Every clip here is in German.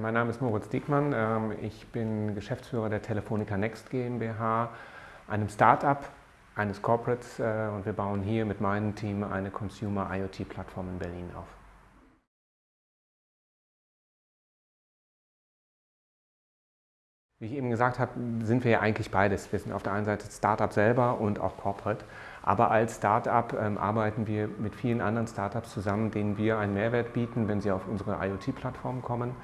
mein Name ist Moritz Diekmann. Ähm, ich bin Geschäftsführer der Telefonica Next GmbH, einem Start-up eines Corporates äh, und wir bauen hier mit meinem Team eine Consumer IoT-Plattform in Berlin auf. Wie ich eben gesagt habe, sind wir ja eigentlich beides. Wir sind auf der einen Seite Startup selber und auch Corporate. Aber als Startup ähm, arbeiten wir mit vielen anderen Startups zusammen, denen wir einen Mehrwert bieten, wenn sie auf unsere IoT-Plattform kommen.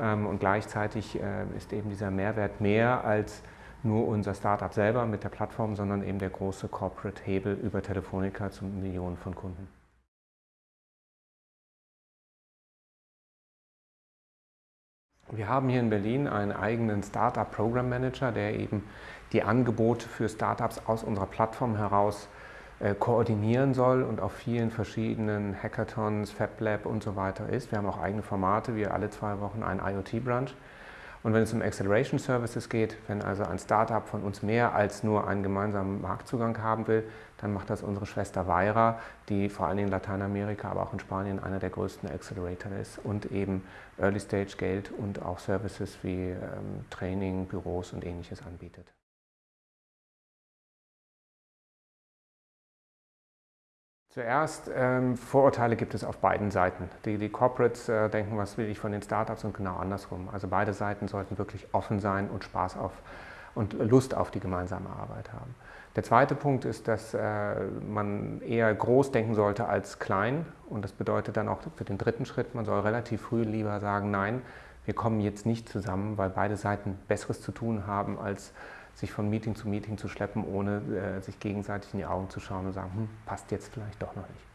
Ähm, und gleichzeitig äh, ist eben dieser Mehrwert mehr als nur unser Startup selber mit der Plattform, sondern eben der große Corporate-Hebel über Telefonica zu Millionen von Kunden. Wir haben hier in Berlin einen eigenen Startup Program Manager, der eben die Angebote für Startups aus unserer Plattform heraus koordinieren soll und auf vielen verschiedenen Hackathons, FabLab und so weiter ist. Wir haben auch eigene Formate, wie alle zwei Wochen ein IoT-Brunch. Und wenn es um Acceleration Services geht, wenn also ein Startup von uns mehr als nur einen gemeinsamen Marktzugang haben will, dann macht das unsere Schwester Weira, die vor allem in Lateinamerika, aber auch in Spanien einer der größten Accelerator ist und eben Early Stage Geld und auch Services wie ähm, Training, Büros und ähnliches anbietet. Zuerst, ähm, Vorurteile gibt es auf beiden Seiten. Die, die Corporates äh, denken, was will ich von den Startups und genau andersrum. Also beide Seiten sollten wirklich offen sein und Spaß auf und Lust auf die gemeinsame Arbeit haben. Der zweite Punkt ist, dass äh, man eher groß denken sollte als klein und das bedeutet dann auch für den dritten Schritt, man soll relativ früh lieber sagen, nein, wir kommen jetzt nicht zusammen, weil beide Seiten Besseres zu tun haben, als sich von Meeting zu Meeting zu schleppen, ohne äh, sich gegenseitig in die Augen zu schauen und sagen, hm, passt jetzt vielleicht doch noch nicht.